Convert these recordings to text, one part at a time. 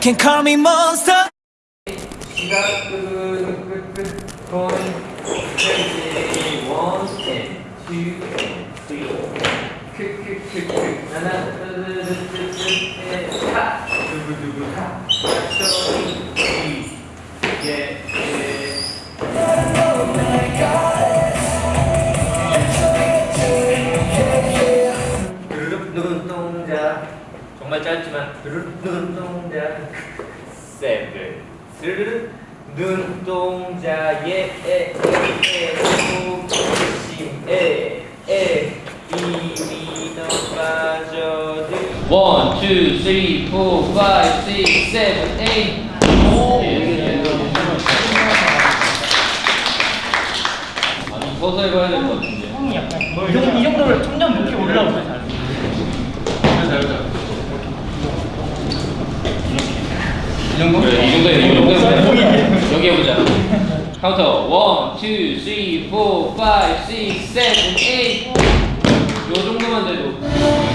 can call me monster. 시작 끄끄끄끄 going crazy one and two and three 크크크크 하나 둘셋넷하 두구두구 하 저기 두릅 눈동자 세븐 두릅 눈동자에 에에에 호기심에 에 이미 너 빠져들 One, two, three, four, five, six, seven, eight. 아니 서서 해봐야 될 것 같은데. 형이 약간 이 정도, 이 정도면 점점 높게 올라오죠 잘. 이 정도? 그래, 이 정도야, 이 정도면 여기 해보자. 카운터 one, two, three, four, five, six, seven, eight. 요 정도만 돼도.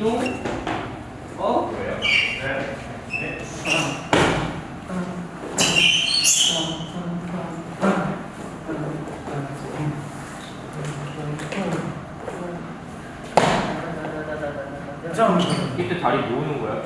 이동 어 뭐예요? 네. 네. 이때 다리 모으는 거야?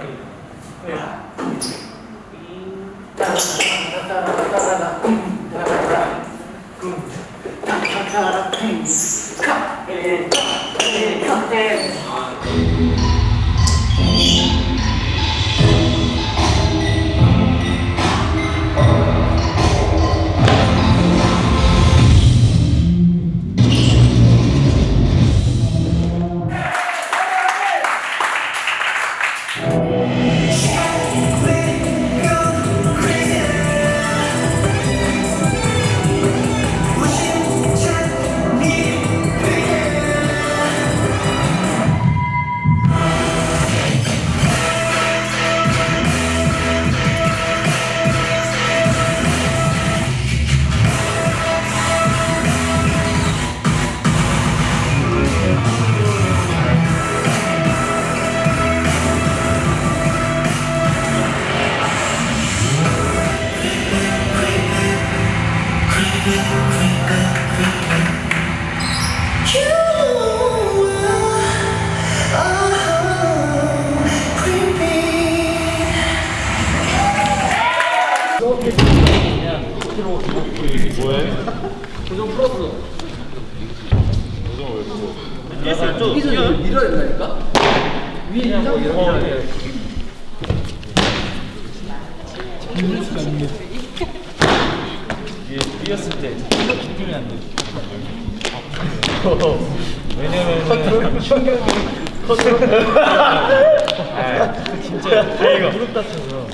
진짜 이거 무릎 다쳐서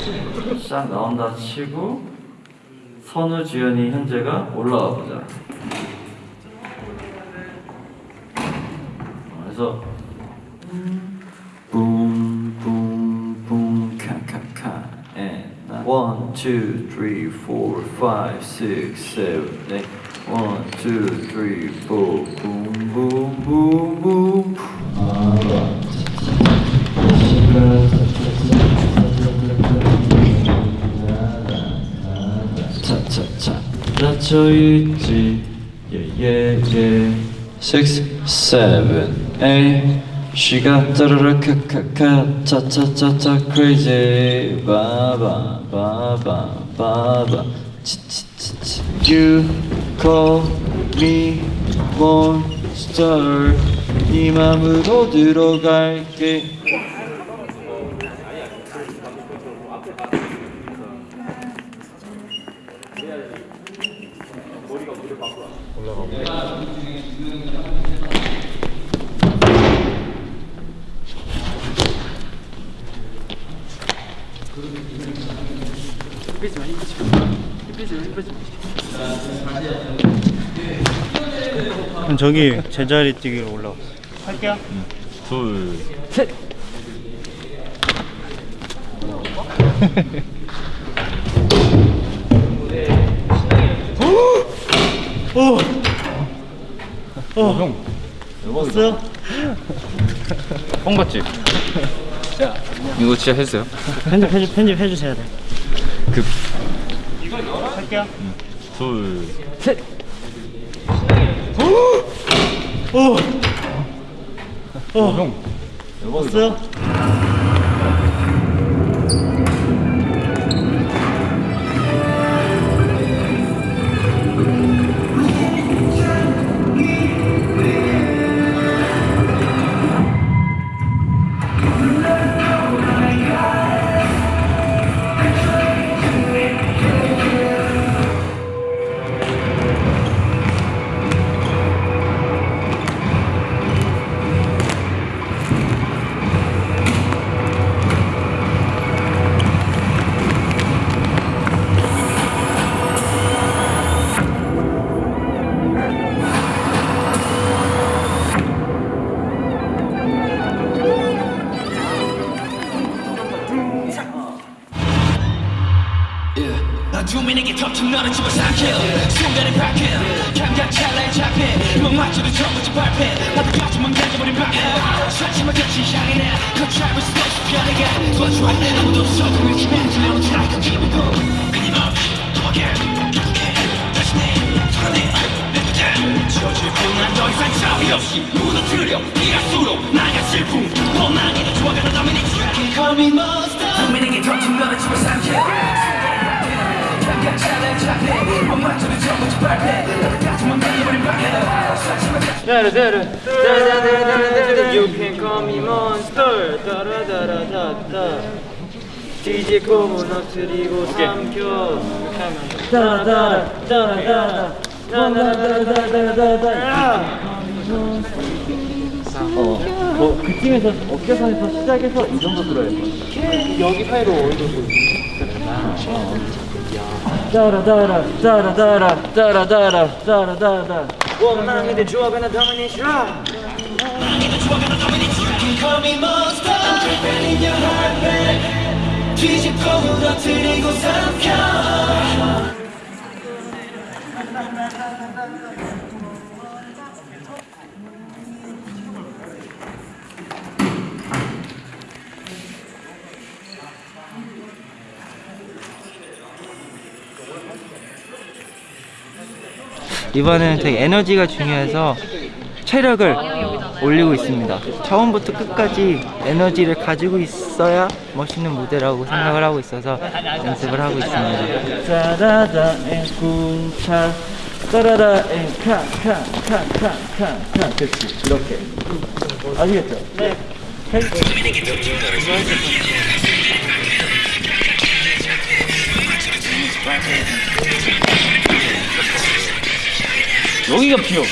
싹 나온다 치고 선우 주연이 현재가 올라와 보자. 그래서 붐붐붐 칸칸칸 1, 2, 3, 4, 5, 6, 7, 8 원, 투, 쓰리, 포 붐붐붐붐 차차차 닫혀있지 예예예 6, 7, 8 쉬가 따르르 카카카 차차차차 크레이지 바바 바바 바바 치치치치 유 call me monster 네 맘으로 들어갈게 저기 제자리 뛰기로 올라왔어. 할게요. 둘, 셋. 어, 형. 없어요? 형 같지? 이거 진짜 했어요? 편집 편집 편집 해주셔야 돼. 그, 할게요. 둘, 셋. 어, 형. 없어요? You can call me monster. 따라다라다다. 뒤집고 무너뜨리고 삼켜. 따라다라 따라다라 따라다라다라다라. 어, 뭐 그쯤에서 어깨선에서 시작해서 이 정도 들어야 돼. 여기 사이로 어느 정도. 따라다라 따라다라 따라다라 따라다라 원망이 조합에나 도미니시라 Call me monster I'm creeping in your heart babe 뒤집고 무너뜨리고 삼켜 이번에는 되게 에너지가 중요해서 체력을 올리고 있습니다. 처음부터 끝까지 에너지를 가지고 있어야 멋있는 무대라고 생각을 하고 있어서 연습을 하고 있습니다. 그렇지 이렇게 아시겠죠? 네 여기가 필요.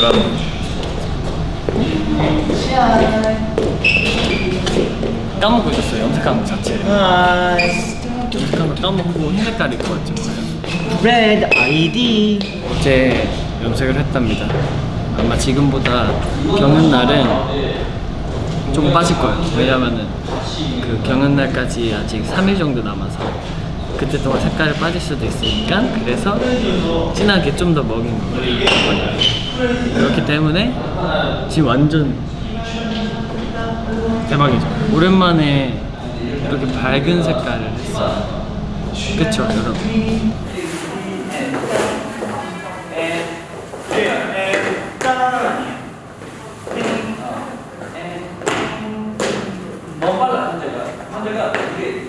오늘의 결과는 까먹고 있었어요. 염색하는 거 자체. 염색한 거 까먹고 흰 색깔 입고 왔죠. Red ID 어제 염색을 했답니다. 아마 지금보다 경연 날은 조금 빠질 거예요. 왜냐면은 그 경연 날까지 아직 3일 정도 남아서 그때 동안 색깔이 빠질 수도 있으니까 그래서 진하게 좀 더 먹인 거예요. 그렇기 때문에 지금 완전 대박이죠. 오랜만에 이렇게 밝은 색깔을 했어요. 그쵸 여러분?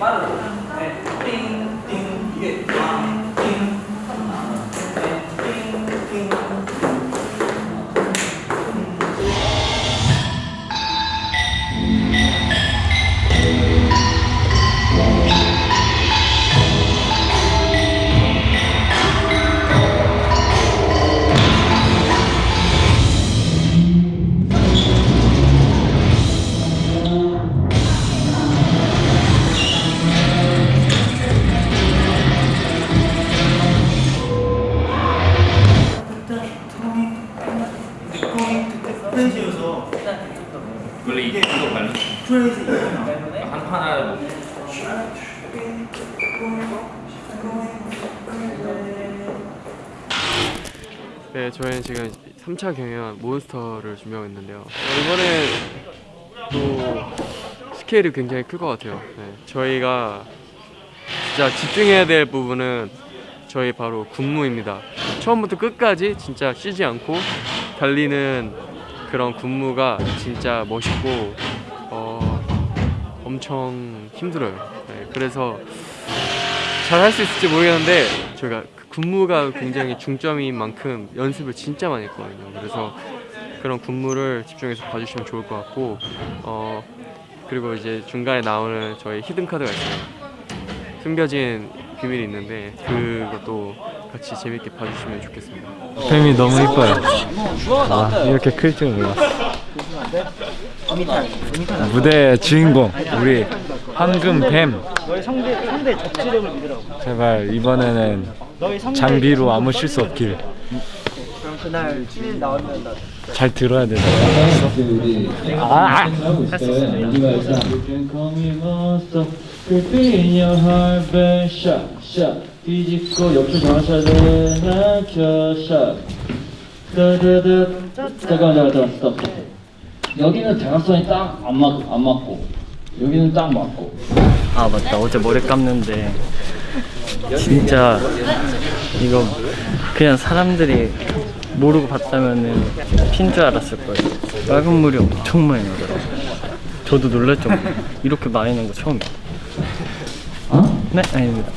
빠르고 네, 저희는 지금 3차 경연 몬스터를 준비하고 있는데요. 어, 이번에 또 스케일이 굉장히 클 것 같아요. 네, 저희가 진짜 집중해야 될 부분은 저희 바로 군무입니다. 처음부터 끝까지 진짜 쉬지 않고 달리는 그런 군무가 진짜 멋있고 어, 엄청 힘들어요. 네, 그래서 잘 할 수 있을지 모르겠는데 그 군무가 굉장히 중점인 만큼 연습을 진짜 많이 했거든요. 그래서 그런 군무를 집중해서 봐주시면 좋을 것 같고 어 그리고 이제 중간에 나오는 저희 히든 카드가 있어요. 숨겨진 비밀이 있는데 그것도 같이 재밌게 봐주시면 좋겠습니다. 뱀이 너무 이뻐요. 아, 이렇게 클줄 몰랐어. 무대의 주인공 우리 황금 뱀. 너의 상대 상대 적지력을 믿으라고. 제발 이번에는 장비로 아무 실수 없길. 그럼 그날 휴일 나오면 나. 잘 들어야 돼. 아, 아! 잘했습니다. 여기는 장학선이 딱 안맞안 맞고 여기는 딱 맞고. 아 맞다. 어제 머리 감는데. 진짜 이거 그냥 사람들이 모르고 봤다면은 핀 줄 알았을 거예요. 빨간 물이 엄청 많이 나더라고요. 저도 놀랄 정도 이렇게 많이 난 거 처음이에요. 어? 네? 아닙니다.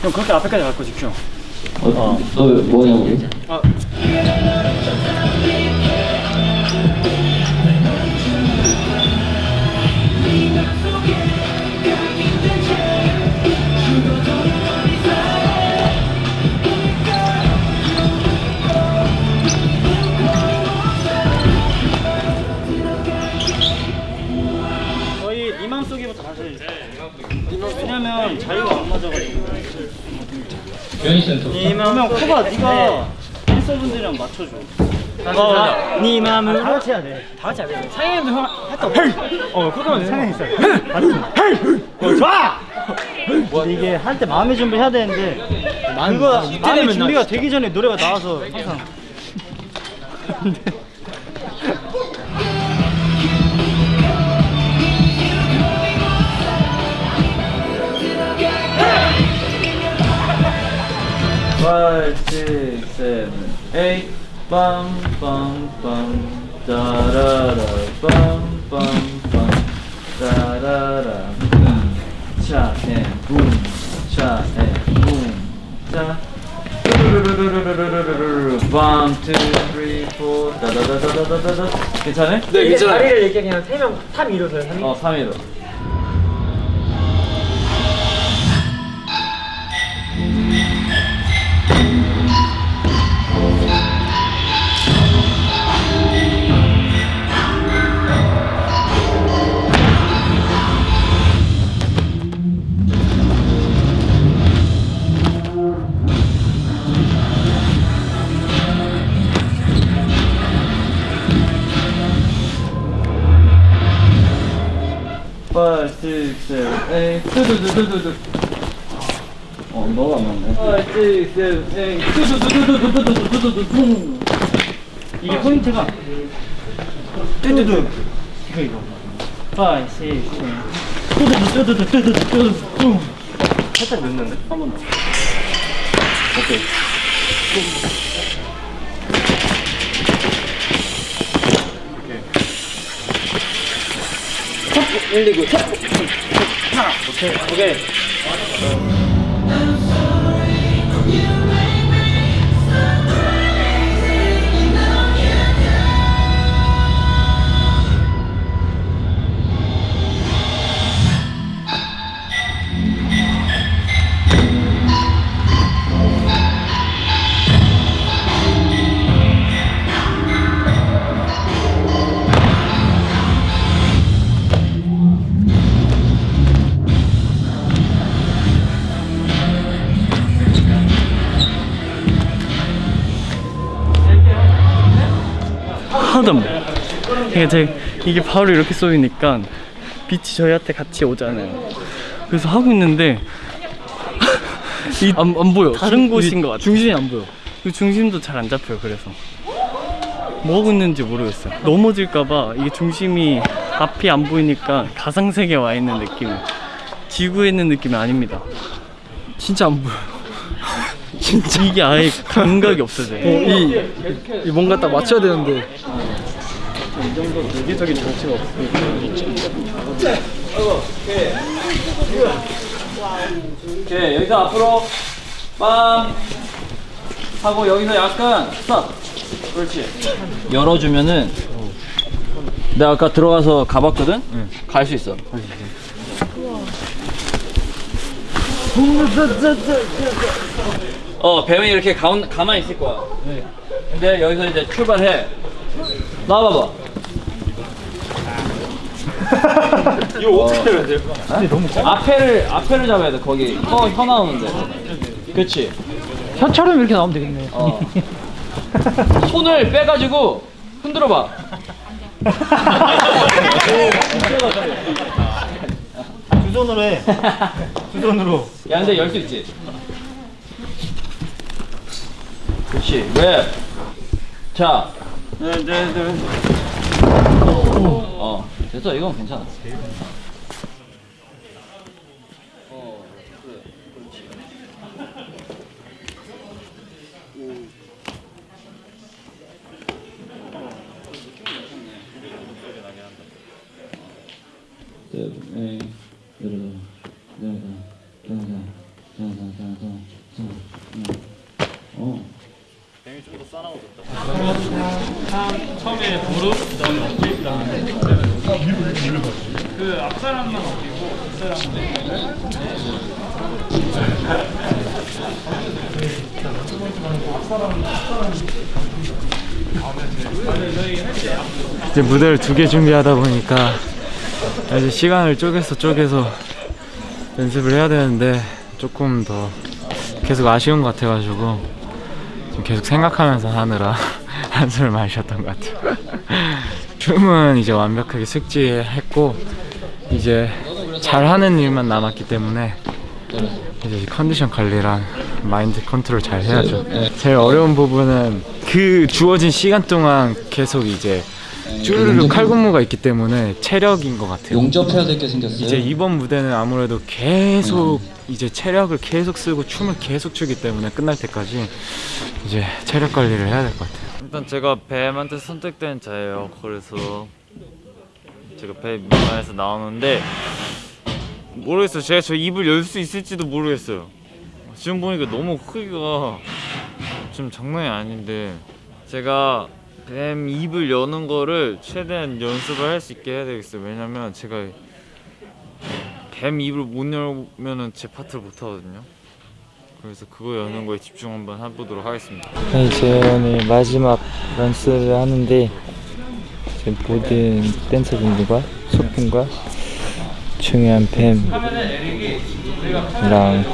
어, 너 뭐냐고 저 그러면 코가 네가 댄서분들이랑 맞춰줘. 어, 네 맘을 다 같이 해야 돼다 같이 해야 돼. 상현이도 형 없어 어 그거는 상현이 있어? 어 좋아! 근데 이게 할 때 마음의 준비를 해야 되는데 그거 마음의 준비가 되기 전에 노래가 나와서 항상 5, 6, 7, 8 빰빰빰 따라라 빰빰빰 따라라 차앤붐 차앤붐 자 One, two, three, four. 다다다다다다다. 괜찮아? 네, 괜찮아. 다리를 이렇게 그냥 세명 3, 2로 서요. 3, 2. 어, 3, 2로. Seven, eight. 두두두두두두. 어 너가 안 맞네 Five, six, seven, eight. 두두두두두두두두두두. 이게 포인트가 뚜두두 이거 이거 5, 6, 7 뚜두두 뚜두두 뚜두두 뚜두두 살짝 늦는데? 한 번 더 오케이 1, 2, 9, 셋! 하나! 오케이, 오케이. 보여. 이게 제 이게 바로 이렇게 쏘이니까 빛이 저희한테 같이 오잖아요. 그래서 하고 있는데 이, 안, 안 보여. 다른 곳인 것 같아. 중심이 안 보여. 그 중심도 잘 안 잡혀요. 그래서 뭐 하고 있는지 모르겠어요. 넘어질까봐 이게 중심이 앞이 안 보이니까 가상 세계에 와 있는 느낌. 지구에 있는 느낌이 아닙니다. 진짜 안 보여. 진짜 이게 아예 감각이 없어져요. 이, 이 뭔가 딱 맞춰야 되는데 이 정도 대기적인 정치가 없으니까 오케이, 여기서 앞으로 빵! 하고 여기서 약간 스탑! 그렇지. 열어주면은 내가 아까 들어가서 가봤거든? 갈수 있어. 어, 뱀이 이렇게 가운, 가만히 있을 거야. 근데 여기서 이제 출발해. 나와봐봐. 이거 어떻게 해야 돼요? 앞에를, 앞에를 잡아야 돼, 거기. 혀, 혀 나오는데. 그치? 혀처럼 이렇게 나오면 되겠네. 어. 손을 빼가지고 흔들어 봐. 두 손으로 해. 두 손으로. 야, 근데 열 수 있지? 그렇지. 왜? 자. 네, 네, 네. 어, 됐어. 이건 괜찮아. 어, 그래. 그렇지. 처음에 무릎 그다음에 어깨 그다음에 그 앞사람만 어깨고 뒷사람은 이제 무대를 두 개 준비하다 보니까 이제 시간을 쪼개서 쪼개서 연습을 해야 되는데 조금 더 계속 아쉬운 것 같아가지고 지금 계속 생각하면서 하느라 한숨을 많이 쉬었던 것 같아요. 춤은 이제 완벽하게 숙지했고 이제 잘하는 일만 남았기 때문에 이제 컨디션 관리랑 마인드 컨트롤 잘 해야죠. 제일 어려운 부분은 그 주어진 시간 동안 계속 이제 쭈르르 칼군무가 있기 때문에 체력인 것 같아요. 용접해야 될 게 생겼어요. 이제 이번 무대는 아무래도 계속 이제 체력을 계속 쓰고 춤을 계속 추기 때문에 끝날 때까지 이제 체력 관리를 해야 될 것 같아요. 일단 제가 뱀한테 선택된 자예요. 그래서 제가 뱀 민마에서 나오는데 모르겠어요. 제가 저 입을 열 수 있을지도 모르겠어요. 지금 보니까 너무 크기가 좀 장난이 아닌데 제가 뱀 입을 여는 거를 최대한 연습을 할 수 있게 해야 되겠어요. 왜냐면 제가 뱀 입을 못 열면은 제 파트를 못 하거든요. 그래서 그거 여는 거에 집중 한번 해보도록 하겠습니다. 네, 이제 오늘 마지막 연습을 하는데 지금 모든 댄서분들과 소품과 중요한 뱀이랑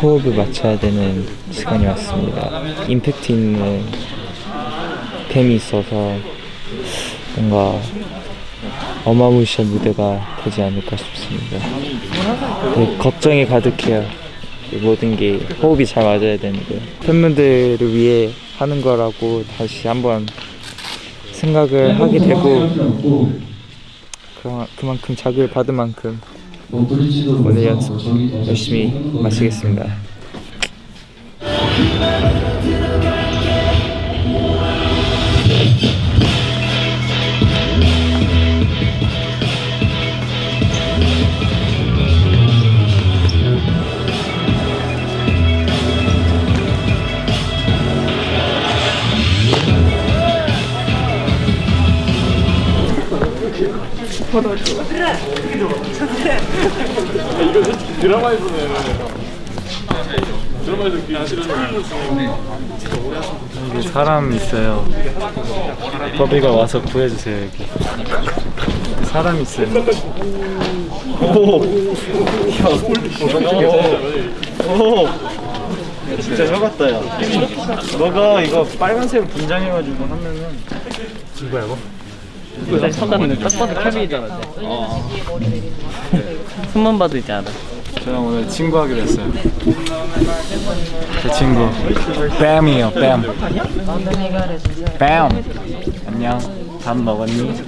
호흡을 맞춰야 되는 시간이 왔습니다. 임팩트 있는 뱀이 있어서 뭔가 어마무시한 무대가 되지 않을까 싶습니다. 네, 걱정이 가득해요. 이 모든 게 호흡이 잘 맞아야 되는데 팬분들을 위해 하는 거라고 다시 한번 생각을 하게 되고 그, 그만큼 자극을 받은 만큼 오늘 연습 열심히 마치겠습니다. 이거 솔직히 드라마에서는 드라마에서 여기 사람 있어요. 버비가 와서 구해주세요 여기. 사람 있어요. 오 진짜 혀 같다 야 너가 이거 빨간색 분장해가지고 하면은 이거 쳐다보는 딱 봐도 케빈이잖아. 손만 봐도 이제 알아. 저랑 오늘 친구 하기로 했어요. 제 친구 뺨이에요 뺨. 뺨. 안녕. 밥 먹었니?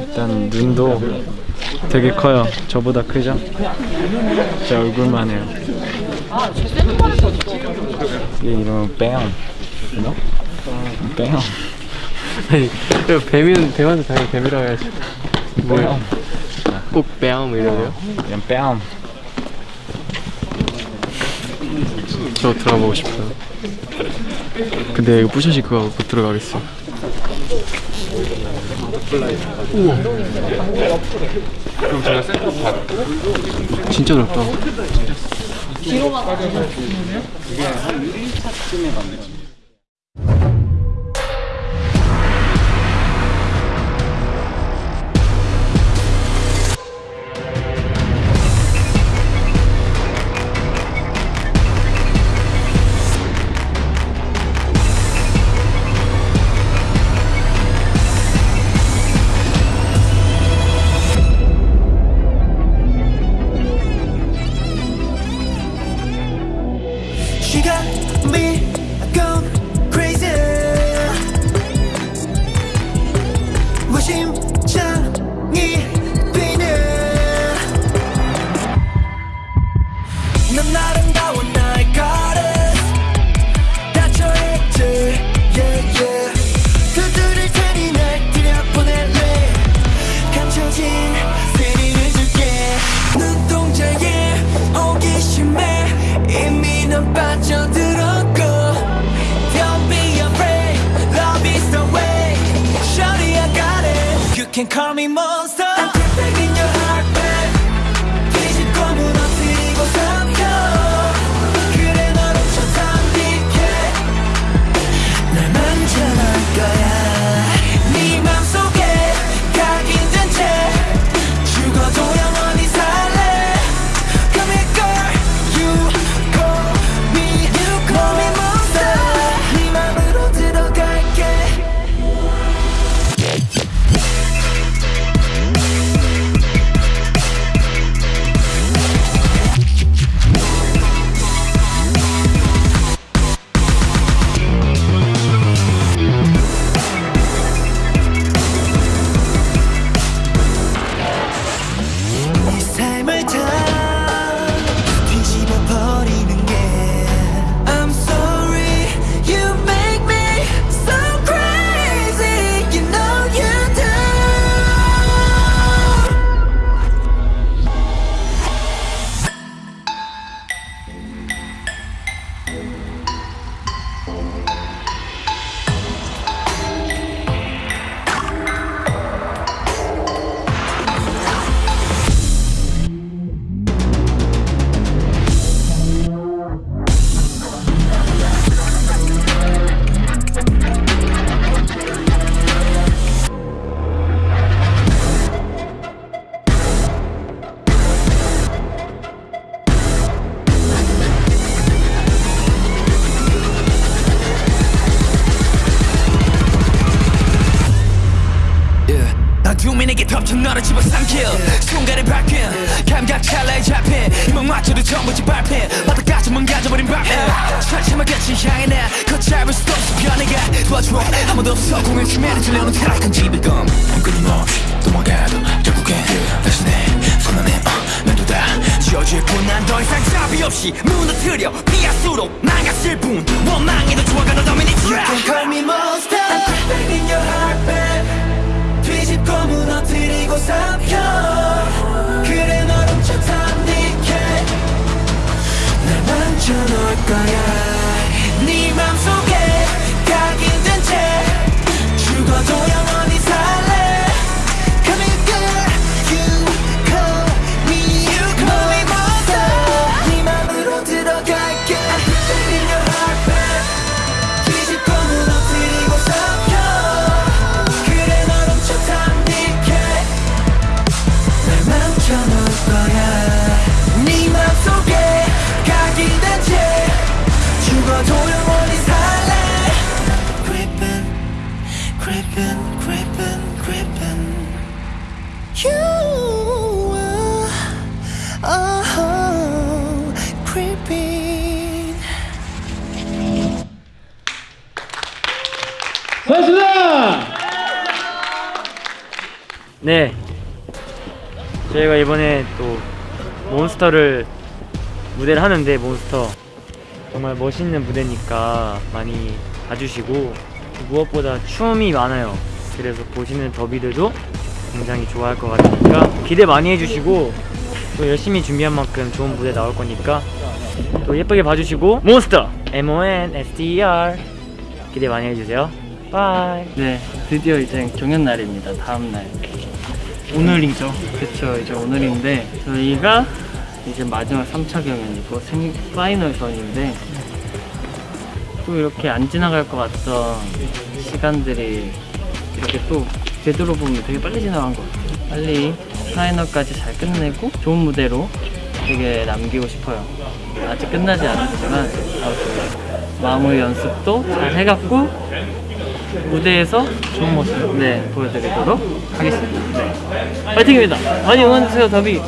일단 눈도 되게 커요. 저보다 크죠? 제 얼굴만 해요. 얘 이름은 뺨. 너? 뺨. 아니 뱀이는 뱀한테 당연히 뱀이라고 해야지. 뭐야 꼭뱀 이러네요? 그냥 뺨. 저 들어가보고 싶어요. 근데 이거 부셔지 그거 못 들어가겠어. 우와 그럼 제가 센터 진짜 넓다. She can call me monster 타락한 지배감 끊임없이 도망가도 결국엔 다시 내 손 안에 어, 매도다 지어질뿐. 난더 이상 잡이 없이 무너뜨려 피하수록 망갔을 뿐. 원망해도 좋아가는 도미니트 You can call me monster. I'm in your heart babe 뒤집고 무너뜨리고 삼켜. 그래 널 훔쳐 담비게 날 만져놓을 거야. 네 맘속에 각인된 채 creeping, creeping, creeping. You are oh, creeping. 네. 저희가 이번에 또 몬스터를 무대를 하는데 몬스터 정말 멋있는 무대니까 많이 봐주시고 무엇보다 춤이 많아요. 그래서 보시는 더비들도 굉장히 좋아할 것 같으니까 기대 많이 해주시고 또 열심히 준비한 만큼 좋은 무대 나올 거니까 또 예쁘게 봐주시고 Monster M O N S T E R 기대 많이 해주세요. Bye. 네, 드디어 이제 경연 날입니다. 다음 날. 오늘이죠. 그쵸, 이제 오늘인데 저희가 이제 마지막 3차 경연이고 생 파이널전인데 또 이렇게 안 지나갈 것 같던 시간들이 이렇게 또 되돌아보면 되게 빨리 지나간 것 같아요. 빨리 파이널까지 잘 끝내고 좋은 무대로 되게 남기고 싶어요. 아직 끝나지 않았지만 마무리 연습도 잘 해갖고 무대에서 좋은 모습 네 보여드리도록 하겠습니다. 네. 파이팅입니다. 많이 응원해주세요, 더비.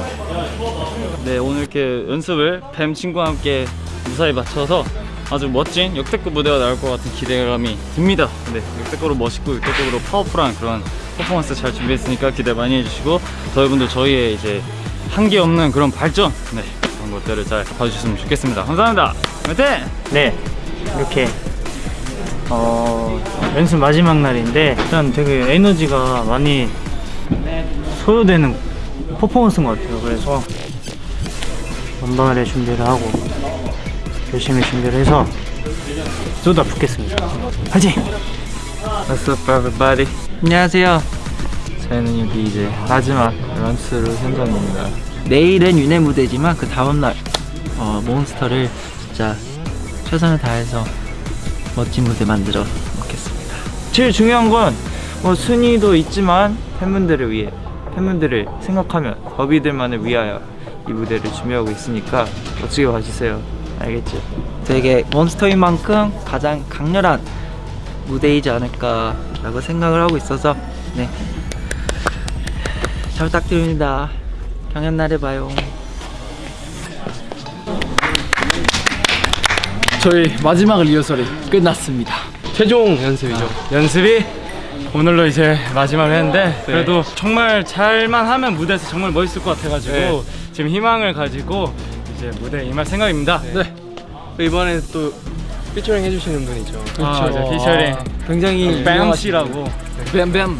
네 오늘 이렇게 연습을 뱀 친구와 함께 무사히 마쳐서 아주 멋진 역대급 무대가 나올 것 같은 기대감이 듭니다 네 역대급으로 멋있고 역대급으로 파워풀한 그런 퍼포먼스 잘 준비했으니까 기대 많이 해주시고 저희분들 저희의 이제 한계 없는 그런 발전 네 그런 것들을 잘 봐주셨으면 좋겠습니다 감사합니다 화이팅! 네, 이렇게 어, 연습 마지막 날인데 일단 되게 에너지가 많이 소요되는 퍼포먼스인 것 같아요. 그래서 원반에 준비를 하고 열심히 준비를 해서 쏟아 붓겠습니다. 화이팅! What's up everybody 안녕하세요. 저희는 여기 이제 마지막 런스루 현장입니다 내일은 윤회 무대지만 그 다음날 어, 몬스터를 진짜 최선을 다해서 멋진 무대 만들어 먹겠습니다. 제일 중요한 건 뭐 순위도 있지만 팬분들을 위해 팬분들을 생각하며 더비들만을 위하여 이 무대를 준비하고 있으니까 멋지게 봐주세요 알겠죠? 되게 몬스터인 만큼 가장 강렬한 무대이지 않을까 라고 생각을 하고 있어서 네. 잘 부탁드립니다. 경연 날에 봐요. 저희 마지막 리허설이 끝났습니다. 최종 연습이죠. 연습이 오늘로 이제 마지막을 했는데 그래도 정말 잘만 하면 무대에서 정말 멋있을 것 같아가지고 네. 지금 희망을 가지고 이제 무대에 임할 생각입니다. 네. 이번에 또 피처링 해주시는 분이죠. 아, 네, 피처링. 굉장히 뱀 씨라고. 뱀뱀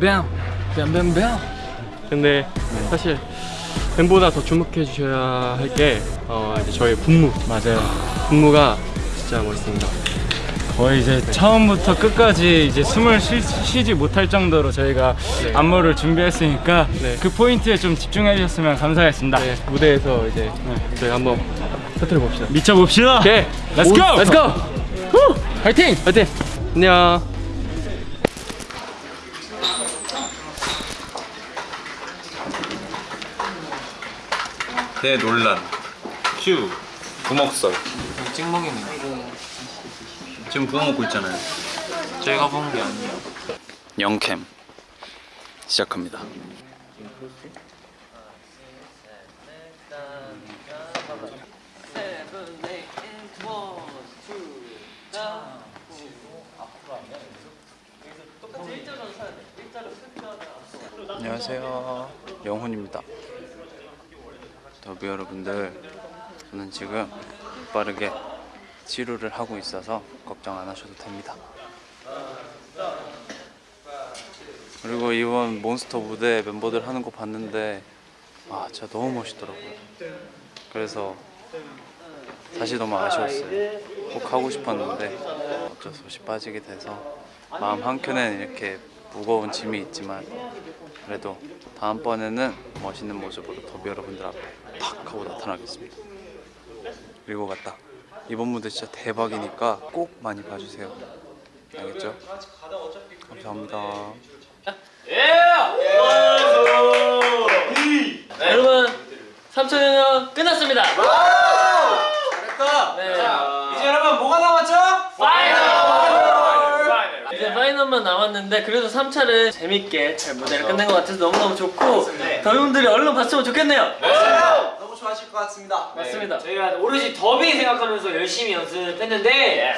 뱀 뱀뱀뱀. 근데 사실 뱀보다 더 주목해 주셔야 할게 어, 저희 분무. 맞아요. 분무가 진짜 멋있습니다. 거의 이제 처음부터 끝까지 이제 숨을 쉬, 쉬지 못할 정도로 저희가 안무를 준비했으니까 네. 그 포인트에 좀 집중해 주셨으면 감사하겠습니다 네, 무대에서 이제 저희 한번 터뜨려 봅시다. 미쳐 봅시다 오케이, Let's go! Let's go! 후! 파이팅! 파이팅! 안녕. 대 논란 큐 부먹설 찍먹입니다. 지금 부어 먹고 있잖아요. 저희가 본게 아니에요. 영캠 시작합니다. 안녕하세요. 영훈입니다. 더비 여러분들 저는 지금 빠르게 치료를 하고 있어서 걱정 안 하셔도 됩니다. 그리고 이번 몬스터 무대 멤버들 하는 거 봤는데 아 진짜 너무 멋있더라고요. 그래서 사실 너무 아쉬웠어요. 꼭 하고 싶었는데 어쩔 수 없이 빠지게 돼서 마음 한켠에는 이렇게 무거운 짐이 있지만 그래도 다음번에는 멋있는 모습으로 더비 여러분들 앞에 탁 하고 나타나겠습니다. 그리고 맞다 이번 무대 진짜 대박이니까 꼭 많이 봐주세요 알겠죠? 감사합니다 여러분 3천 년 끝났습니다. 잘했다. 네. 이제 여러분 뭐가 남았죠? 파이널. 이제 파이널 파이널만 남았는데 그래도 3차를 재밌게 잘 무대를 끝낸 것 같아서 너무너무 좋고 더비분들이 얼른 봤으면 좋겠네요 좋아 하실 것 같습니다. 맞습니다 저희가 오로지 더비 생각하면서 열심히 연습했는데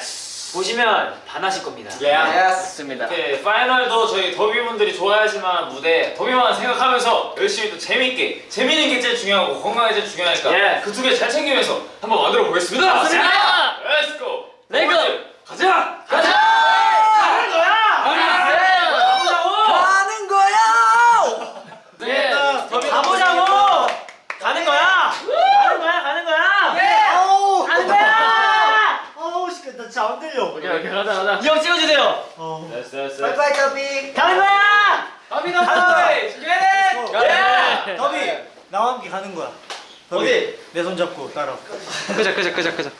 보시면 반하실 겁니다. 맞습니다 네, 파이널도 저희 더비 분들이 좋아하실 만한 무대 더비만 생각하면서 열심히 또 재밌게 재밌는 게 제일 중요하고 건강이 제일 중요하니까 예. 그두 개 잘 챙기면서 한번 만들어 보겠습니다 맞습니다. 자, Let's go 레고! 가자 가자! 하는 거야! 가는 거야! 네 가보자고! 가는 거야! 가는 거야! 가는 거야! 아우! 가는 거야! 아우, 씨, 나 진짜 안 들려. 오케이 가자 가자 이형 찍어주세요. 됐어 됐어 바이바이, 더비. 가는 거야! 더비 가는 거야! 가자 더비, 나와 함께 가는 거야. 더비, 내손 잡고 따라. 끄자 끄자 끄자 끄자